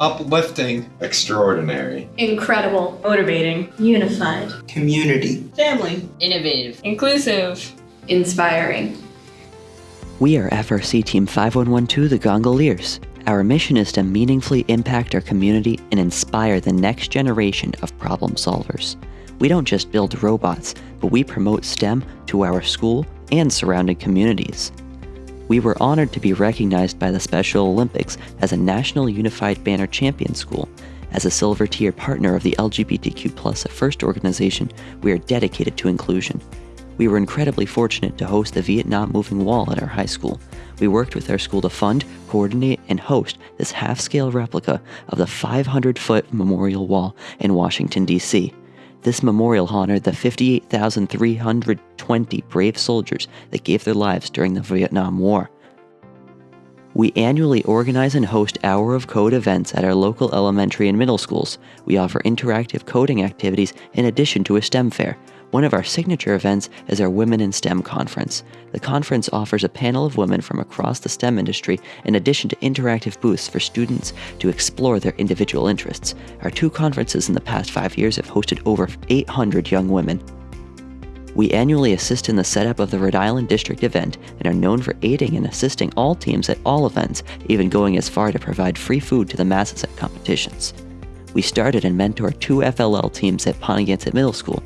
uplifting, extraordinary, incredible, motivating, unified, community, family, innovative, inclusive, inspiring. We are FRC Team 5112, the Gongoliers. Our mission is to meaningfully impact our community and inspire the next generation of problem solvers. We don't just build robots, but we promote STEM to our school and surrounding communities. We were honored to be recognized by the Special Olympics as a National Unified Banner Champion School. As a silver tier partner of the LGBTQ Plus First organization, we are dedicated to inclusion. We were incredibly fortunate to host the Vietnam Moving Wall at our high school. We worked with our school to fund, coordinate, and host this half scale replica of the 500 foot memorial wall in Washington, D.C. This memorial honored the 58,320 brave soldiers that gave their lives during the Vietnam War. We annually organize and host Hour of Code events at our local elementary and middle schools. We offer interactive coding activities in addition to a STEM fair. One of our signature events is our Women in STEM conference. The conference offers a panel of women from across the STEM industry in addition to interactive booths for students to explore their individual interests. Our two conferences in the past five years have hosted over 800 young women. We annually assist in the setup of the Rhode Island District event and are known for aiding and assisting all teams at all events, even going as far to provide free food to the masses at competitions. We started and mentored two FLL teams at Pontiac Middle School,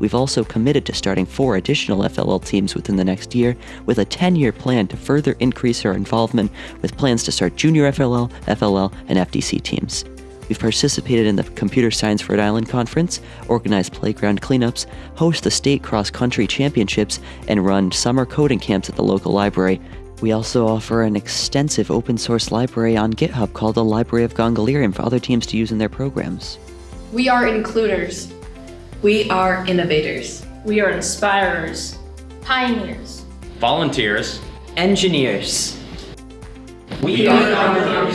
We've also committed to starting four additional FLL teams within the next year, with a 10 year plan to further increase our involvement, with plans to start junior FLL, FLL, and FTC teams. We've participated in the Computer Science Rhode Island Conference, organized playground cleanups, host the state cross country championships, and run summer coding camps at the local library. We also offer an extensive open source library on GitHub called the Library of Gongolierium for other teams to use in their programs. We are includers. We are innovators. We are inspirers. Pioneers. Volunteers. Engineers. We, we are, are